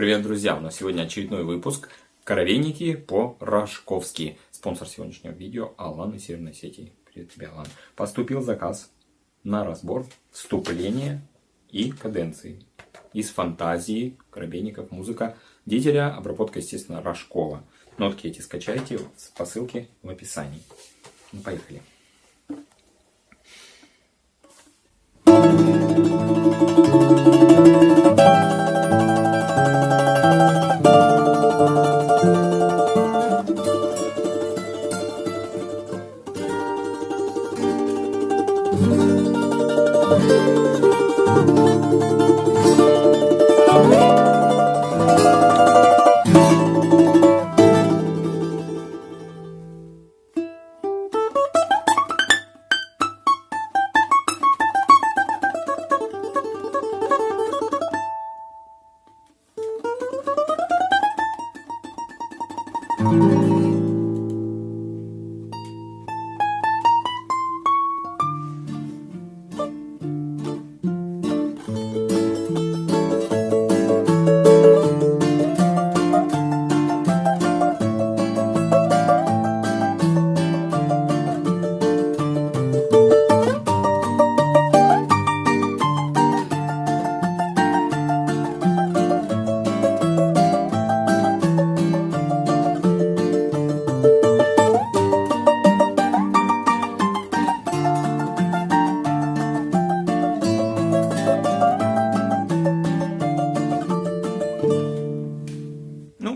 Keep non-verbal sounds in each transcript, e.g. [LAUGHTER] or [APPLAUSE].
Привет, друзья! У нас сегодня очередной выпуск «Коровейники по-рожковски». Спонсор сегодняшнего видео Алан из Северной сети. Привет тебе, Алан. Поступил заказ на разбор вступления и каденции из фантазии коровейников, музыка Дителя, обработка, естественно, Рожкова. Нотки эти скачайте по ссылке в описании. Ну, поехали.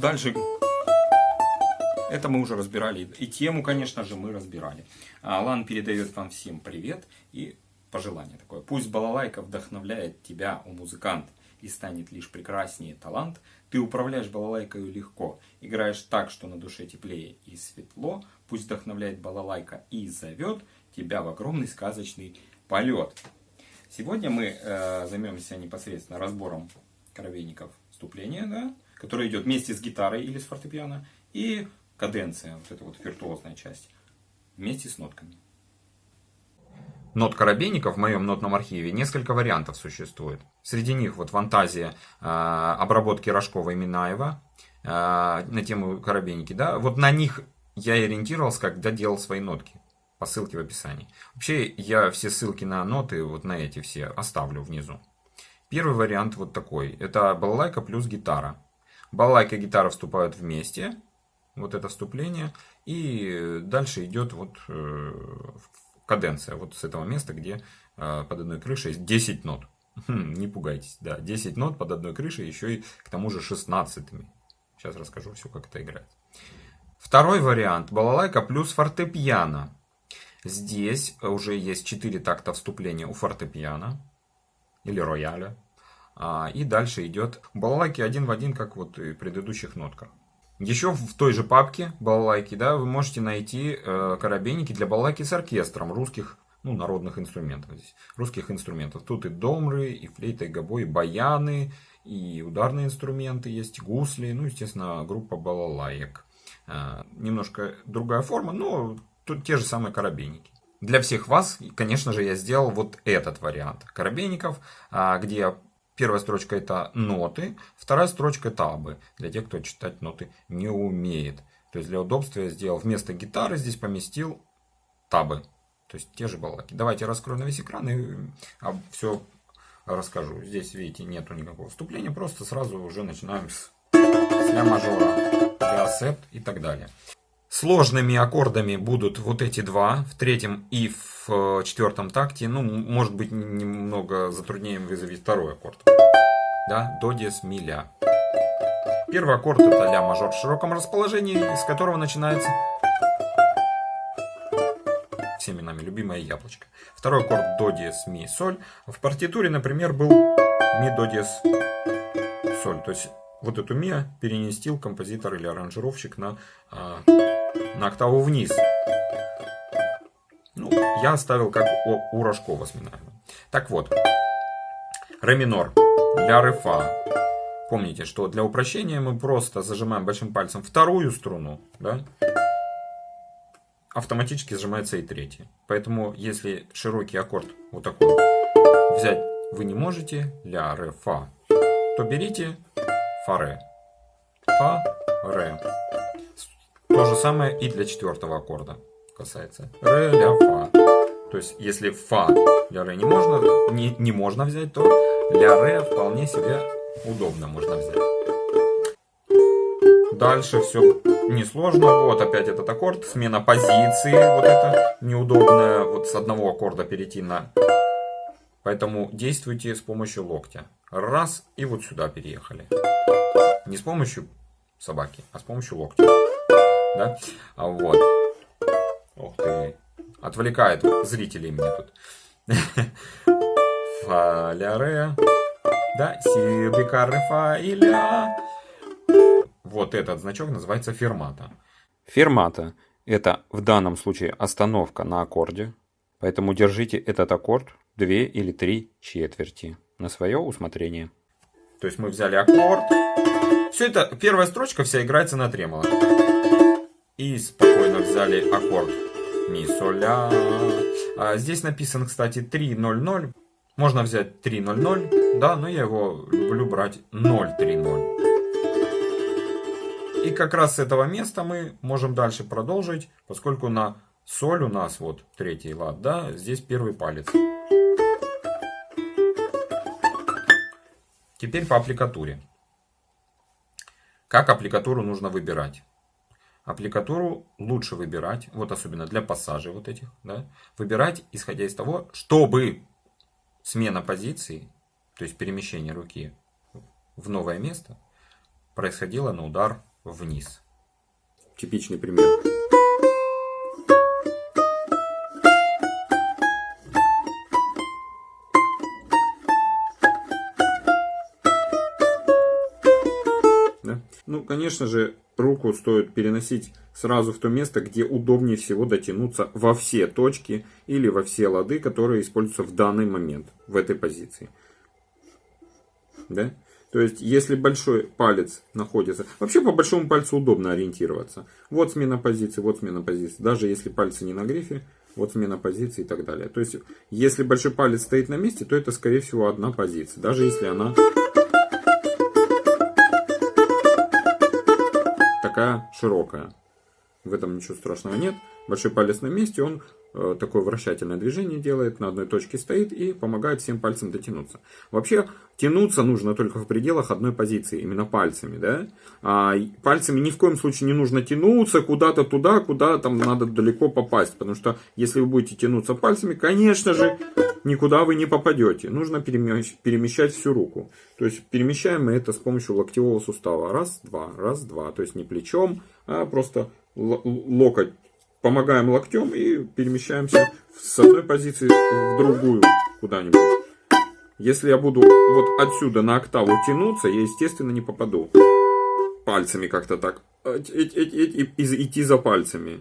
Дальше это мы уже разбирали. И тему, конечно же, мы разбирали. Алан передает вам всем привет и пожелание такое. Пусть балалайка вдохновляет тебя, у музыкант, и станет лишь прекраснее талант. Ты управляешь балалайкой легко, играешь так, что на душе теплее и светло. Пусть вдохновляет балалайка и зовет тебя в огромный сказочный полет. Сегодня мы э, займемся непосредственно разбором коровейников вступления, да, которая идет вместе с гитарой или с фортепиано, и каденция, вот эта вот виртуозная часть, вместе с нотками. Нот коробейников в моем нотном архиве несколько вариантов существует. Среди них вот фантазия э, обработки Рожкова и Минаева э, на тему коробейники. Да? Вот на них я ориентировался, когда делал свои нотки по ссылке в описании. Вообще я все ссылки на ноты, вот на эти все, оставлю внизу. Первый вариант вот такой. Это балалайка плюс гитара. Балалайка и гитара вступают вместе. Вот это вступление. И дальше идет вот э, каденция. Вот с этого места, где э, под одной крышей 10 нот. [LAUGHS] Хм, не пугайтесь, да, 10 нот под одной крышей, еще и к тому же 16 -ми. Сейчас расскажу все, как это играет. Второй вариант. Балалайка плюс фортепиано. Здесь уже есть 4 такта вступления у фортепиано или рояля. А, и дальше идет балалайки один в один, как вот и предыдущих нотках. Еще в той же папке балалайки, да, вы можете найти э, для балалайки с оркестром русских, ну, народных инструментов здесь. Русских инструментов. Тут и домры, и флейта, и гобой, и баяны, и ударные инструменты есть, гусли, ну, естественно, группа балалаек. Э, немножко другая форма, но тут те же самые коробейники. Для всех вас, конечно же, я сделал вот этот вариант коробейников, а, где Первая строчка это ноты, вторая строчка табы, для тех, кто читать ноты не умеет. То есть для удобства я сделал вместо гитары здесь поместил табы, то есть те же балаки. Давайте раскрою на весь экран и а, все расскажу. Здесь, видите, нету никакого вступления, просто сразу уже начинаем с, с ля мажора, ля септ и так далее. Сложными аккордами будут вот эти два, в третьем и в э, четвертом такте. Ну, может быть, немного затруднением вызовет второй аккорд. Да, до, диез, ми, ля. Первый аккорд это ля мажор в широком расположении, из которого начинается всеми нами любимое яблочко. Второй аккорд до, диез, ми, соль. В партитуре, например, был ми, до, диез, соль. То есть вот эту ми переместил композитор или аранжировщик на а, на октаву вниз. Ну, я оставил как у, у Рожкова с Минаевым. Так вот, ре минор, ля ре фа. Помните, что для упрощения мы просто зажимаем большим пальцем вторую струну, да? автоматически сжимается и третья. Поэтому, если широкий аккорд вот такой взять вы не можете, ля, ре, фа, то берите фа, ре. Фа, ре. То же самое и для четвертого аккорда касается. Ре, ля, фа. То есть, если фа, ля, ре не можно, не, не можно взять, то ля, ре вполне себе удобно можно взять. Дальше все несложно. Вот опять этот аккорд. Смена позиции. Вот это неудобно. Вот с одного аккорда перейти на... Поэтому действуйте с помощью локтя. Раз. И вот сюда переехали. Не с помощью собаки, а с помощью локтя. Да? А вот. Ух ты. Отвлекает зрителей мне тут. [LAUGHS] Фа, ля, ре. Да, си, бика, ре, фа и ля. Вот этот значок называется фермата. Фермата – это в данном случае остановка на аккорде, поэтому держите этот аккорд две или три четверти на свое усмотрение. То есть мы взяли аккорд. Все это, первая строчка вся играется на тремоло. И спокойно взяли аккорд ми, соль, ля. А здесь написан, кстати, 3-0-0. Можно взять 3-0-0, да, но я его люблю брать 0-3-0. И как раз с этого места мы можем дальше продолжить, поскольку на соль у нас вот третий лад, да, здесь первый палец. Теперь по аппликатуре. Как аппликатуру нужно выбирать? Аппликатуру лучше выбирать, вот особенно для пассажей вот этих, да, выбирать исходя из того, чтобы смена позиции, то есть перемещение руки в новое место, происходило на удар вниз. Типичный пример. Да? Ну, конечно же, руку стоит переносить сразу в то место, где удобнее всего дотянуться во все точки или во все лады, которые используются в данный момент в этой позиции. Да? То есть, если большой палец находится... Вообще, по большому пальцу удобно ориентироваться. Вот смена позиции, вот смена позиции. Даже если пальцы не на грифе, вот смена позиции и так далее. То есть, если большой палец стоит на месте, то это, скорее всего, одна позиция. Даже если она такая широкая. В этом ничего страшного нет. Большой палец на месте, он Э, такое вращательное движение делает, на одной точке стоит и помогает всем пальцем дотянуться. Вообще, тянуться нужно только в пределах одной позиции, именно пальцами. Да? А пальцами ни в коем случае не нужно тянуться куда-то туда, куда там надо далеко попасть. Потому что если вы будете тянуться пальцами, конечно же, никуда вы не попадете. Нужно перемещать всю руку. То есть перемещаем мы это с помощью локтевого сустава. Раз, два, раз, два. То есть не плечом, а просто локоть помогаем локтем и перемещаемся с одной позиции в другую куда-нибудь. Если я буду вот отсюда на октаву тянуться, я, естественно, не попаду пальцами как-то так. Идти за пальцами.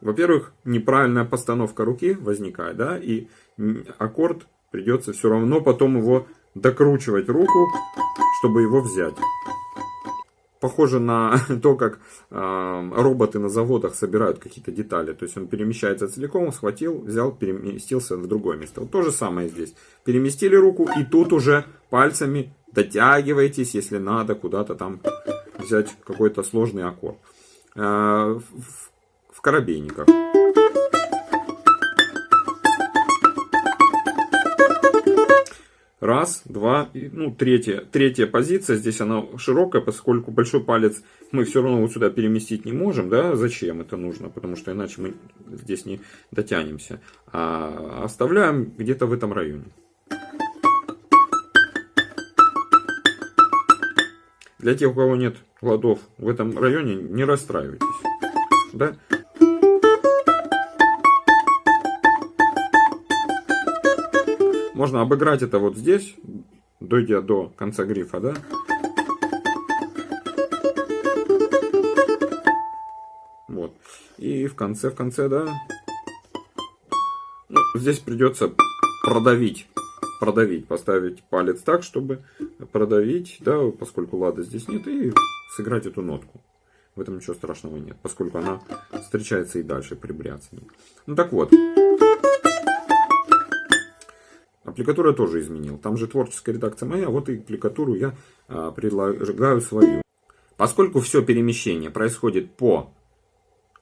Во-первых, неправильная постановка руки возникает, да, и аккорд придется все равно потом его докручивать руку, чтобы его взять похоже на [LAUGHS] то, как роботы на заводах собирают какие-то детали. То есть он перемещается целиком, схватил, взял, переместился в другое место. Вот то же самое здесь. Переместили руку и тут уже пальцами дотягиваетесь, если надо куда-то там взять какой-то сложный аккорд. Э, в, в Раз, два, ну, третья, третья позиция, здесь она широкая, поскольку большой палец мы все равно вот сюда переместить не можем, да, зачем это нужно, потому что иначе мы здесь не дотянемся. А оставляем где-то в этом районе. Для тех, у кого нет ладов в этом районе, не расстраивайтесь. Да? Можно обыграть это вот здесь, дойдя до конца грифа, да? Вот. И в конце, в конце, да? Ну, здесь придется продавить. Продавить, поставить палец так, чтобы продавить, да, поскольку лада здесь нет, и сыграть эту нотку. В этом ничего страшного нет, поскольку она встречается и дальше при бряцании. Ну так вот. Аппликатуру я тоже изменил. Там же творческая редакция моя, вот и аппликатуру я а, предлагаю свою. Поскольку все перемещение происходит по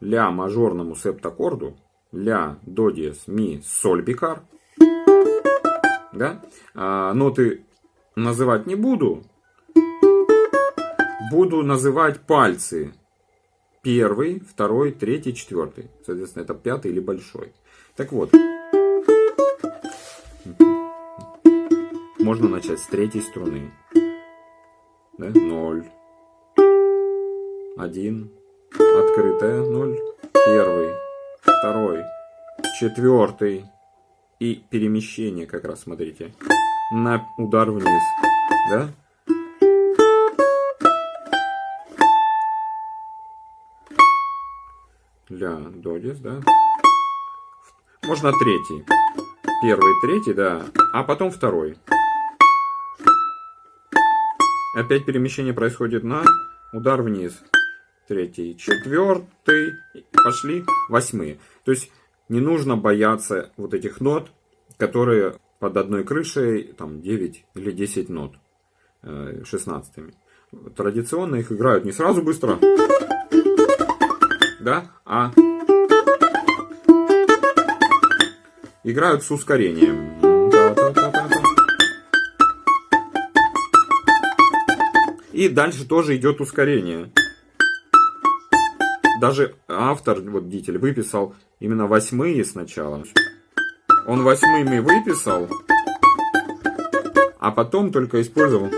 ля мажорному септаккорду, ля, до диез, ми, соль бикар, да, а, ноты называть не буду, буду называть пальцы. Первый, второй, третий, четвертый. Соответственно, это пятый или большой. Так вот. Можно начать с третьей струны. Да? Ноль. Один. Открытая. Ноль. Первый. Второй. Четвертый. И перемещение как раз, смотрите. На удар вниз. Да? Ля, до, диез, да? Можно третий. Первый, третий, да. А потом второй. Опять перемещение происходит на удар вниз. Третий, четвертый. Пошли восьмые. То есть не нужно бояться вот этих нот, которые под одной крышей, там 9 или 10 нот, 16 -ми. Традиционно их играют не сразу быстро, да, а играют с ускорением. И дальше тоже идет ускорение. Даже автор, вот Дитель, выписал именно восьмые сначала. Он восьмыми выписал, а потом только использовал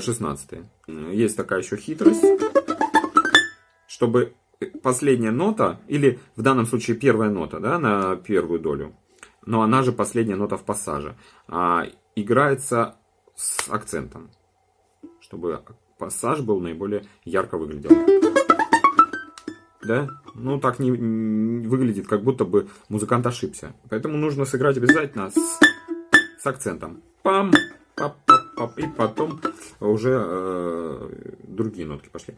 шестнадцатые. Есть такая еще хитрость, чтобы последняя нота, или в данном случае первая нота, да, на первую долю, но она же последняя нота в пассаже, а, играется с акцентом, чтобы пассаж был наиболее ярко выглядел. Да? Ну, так не, не выглядит, как будто бы музыкант ошибся. Поэтому нужно сыграть обязательно с, с акцентом. Пам, пап, пап, пап. И потом уже э, другие нотки пошли.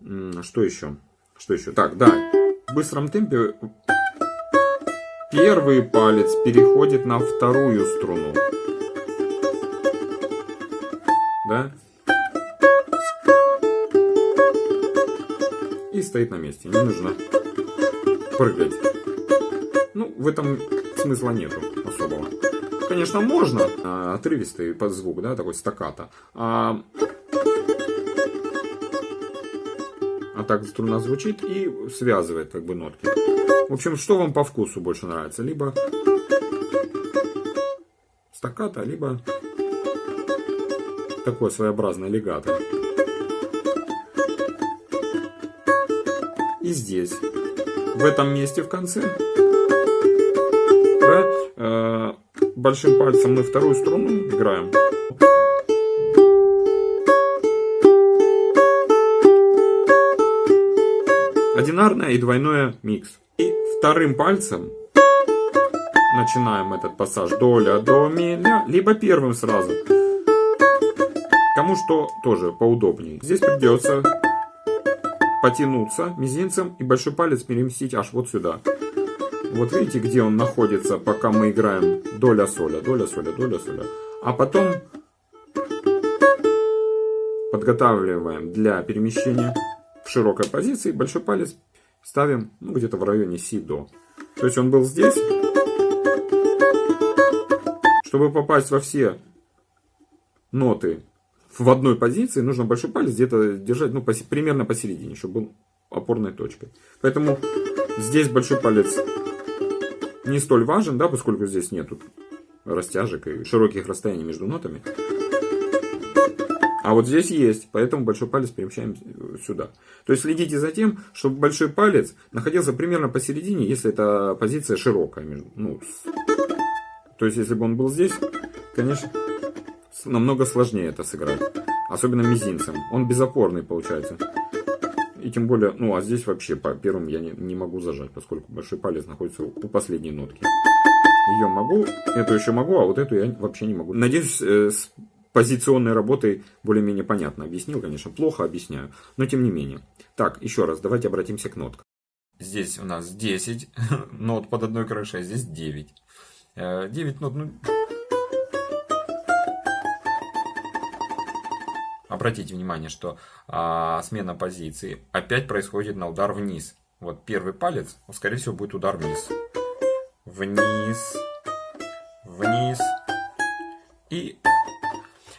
Что еще? Что еще? Так, да. В быстром темпе первый палец переходит на вторую струну. Да? И стоит на месте. Не нужно прыгать. Ну, в этом смысла нету особого. Конечно, можно. А, отрывистый под звук, да, такой стаката. А, а так струна звучит и связывает как бы нотки. В общем, что вам по вкусу больше нравится? Либо стаката, либо такое своеобразное легато. И здесь, в этом месте в конце, да, э, большим пальцем мы вторую струну играем. Одинарное и двойное микс. И вторым пальцем начинаем этот пассаж до ля, до ми, ля, либо первым сразу. Кому что тоже поудобнее. Здесь придется потянуться мизинцем и большой палец переместить аж вот сюда. Вот видите, где он находится, пока мы играем доля соля, доля соля, доля соля. А потом подготавливаем для перемещения в широкой позиции, большой палец ставим ну, где-то в районе си-до. То есть он был здесь. Чтобы попасть во все ноты в одной позиции, нужно большой палец где-то держать ну, поси, примерно посередине, чтобы был опорной точкой. Поэтому здесь большой палец не столь важен, да, поскольку здесь нету растяжек и широких расстояний между нотами. А вот здесь есть, поэтому большой палец перемещаем сюда. То есть следите за тем, чтобы большой палец находился примерно посередине, если эта позиция широкая. Ну, то есть если бы он был здесь, конечно, намного сложнее это сыграть. Особенно мизинцем. Он безопорный получается. И тем более, ну а здесь вообще по первым я не, не могу зажать, поскольку большой палец находится у последней нотки. Ее могу, эту еще могу, а вот эту я вообще не могу. Надеюсь, э, с позиционной работой более-менее понятно объяснил, конечно, плохо объясняю, но тем не менее. Так, еще раз, давайте обратимся к ноткам. здесь у нас 10 [LAUGHS] нот под одной крышей, а здесь 9. 9 нот, ну... Обратите внимание, что а, смена позиции опять происходит на удар вниз. Вот первый палец, скорее всего, будет удар вниз. Вниз, вниз. И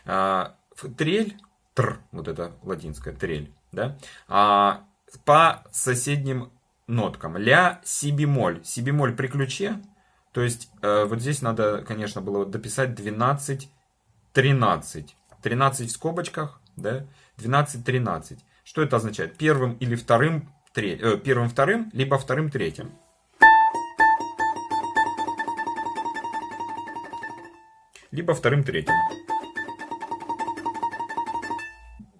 а, трель, тр, вот это латинская трель, да, а, по соседним ноткам. Ля, си бемоль. Си бемоль при ключе. То есть, э, вот здесь надо, конечно, было дописать 12, 13. 13 в скобочках, да, 12, 13. Что это означает? Первым или вторым, треть, э, первым, вторым, либо вторым, третьим. Либо вторым, третьим.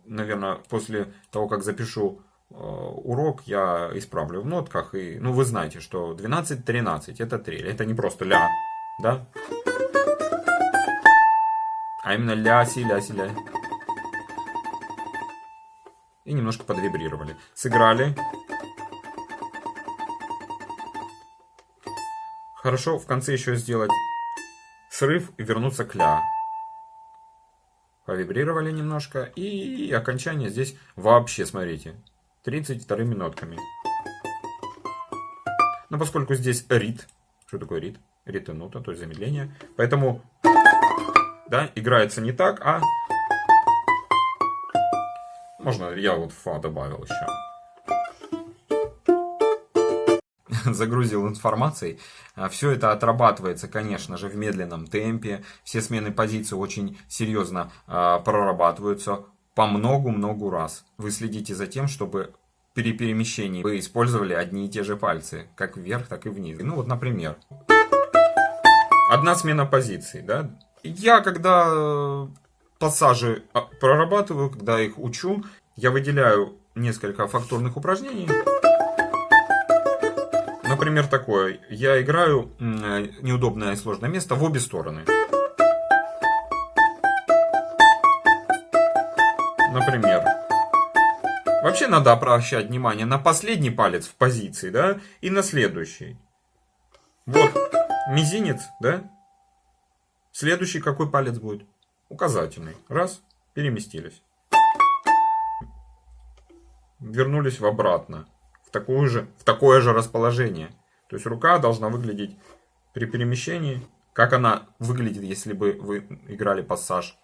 Наверное, после того, как запишу Э, урок я исправлю в нотках. И, ну, вы знаете, что 12-13 это трель. Это не просто ля, да? А именно ля, си, ля, си, ля. И немножко подвибрировали. Сыграли. Хорошо в конце еще сделать срыв и вернуться к ля. Повибрировали немножко. И окончание здесь вообще, смотрите, 32 нотками. Но поскольку здесь рит, что такое рит? Рит и нота, то есть замедление. Поэтому, да, играется не так, а... Можно я вот фа добавил еще. [LAUGHS] загрузил информацией. А, Все это отрабатывается, конечно же, в медленном темпе. Все смены позиций очень серьезно а, прорабатываются по многу-многу раз. Вы следите за тем, чтобы при перемещении вы использовали одни и те же пальцы, как вверх, так и вниз. Ну вот, например, одна смена позиций, да. Я когда э, пассажи а, прорабатываю, когда их учу, я выделяю несколько фактурных упражнений. Например, такое. Я играю э, неудобное и сложное место в обе стороны. Например, вообще надо обращать внимание на последний палец в позиции, да, и на следующий. Вот, мизинец, да. Следующий какой палец будет? Указательный. Раз, переместились. Вернулись в обратно, в, такую же, в такое же расположение. То есть рука должна выглядеть при перемещении, как она выглядит, если бы вы играли пассаж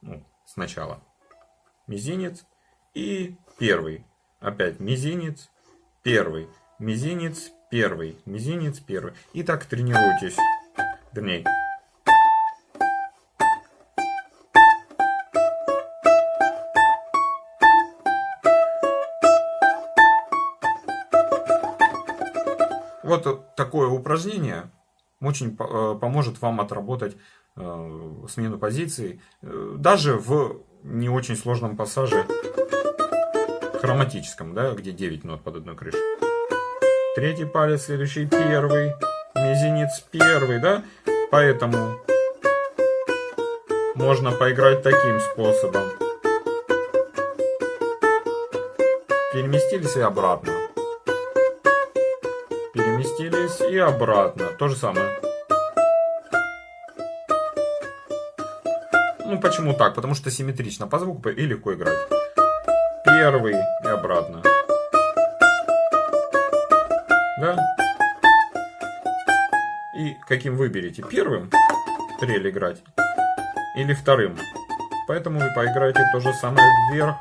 ну, сначала мизинец и первый. Опять мизинец, первый, мизинец, первый, мизинец, первый. И так тренируйтесь. Вернее, Вот такое упражнение очень э, поможет вам отработать э, смену позиций. Э, даже в не очень сложном пассаже хроматическом, да, где 9 нот под одной крышей. Третий палец, следующий первый, мизинец первый, да, поэтому можно поиграть таким способом. Переместились и обратно. И обратно. То же самое. Ну, почему так? Потому что симметрично по звуку и легко играть. Первый и обратно. Да? И каким выберете? Первым трель играть или вторым? Поэтому вы поиграете то же самое вверх.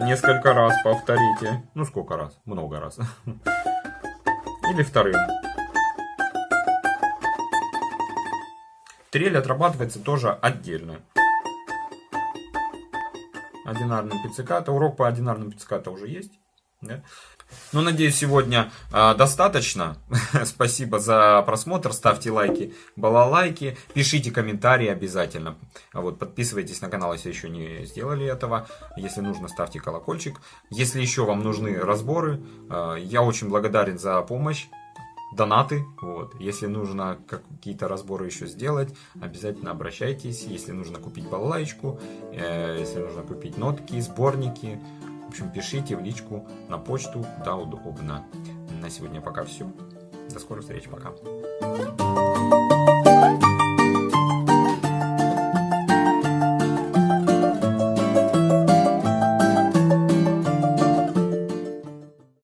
Несколько раз повторите. Ну, сколько раз? Много раз. [LAUGHS] Или вторым. Трель отрабатывается тоже отдельно. Одинарным пицциката. Урок по одинарным пицциката уже есть. Да? Ну, надеюсь, сегодня э, достаточно. [LAUGHS] Спасибо за просмотр. Ставьте лайки, балалайки. Пишите комментарии обязательно. Вот, подписывайтесь на канал, если еще не сделали этого. Если нужно, ставьте колокольчик. Если еще вам нужны разборы, э, я очень благодарен за помощь донаты. Вот. Если нужно какие-то разборы еще сделать, обязательно обращайтесь. Если нужно купить балалайку, э, если нужно купить нотки, сборники, в общем, пишите в личку на почту, да, удобно. На сегодня пока все. До скорых встреч, пока.